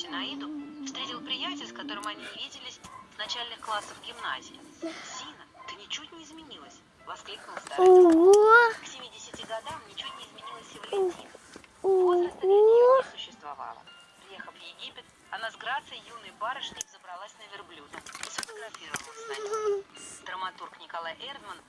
Синаиду встретил приятель, с которым они виделись с начальных классов гимназии. «Зина, ты ничуть не изменилась!» — воскликнул старый К 70 годам ничуть не изменилась и Валентина. Возраста для нее не существовало. Приехав в Египет, она с грацией юной барышни взобралась на верблюда и сфотографировалась с нами. Драматург Николай Эрдман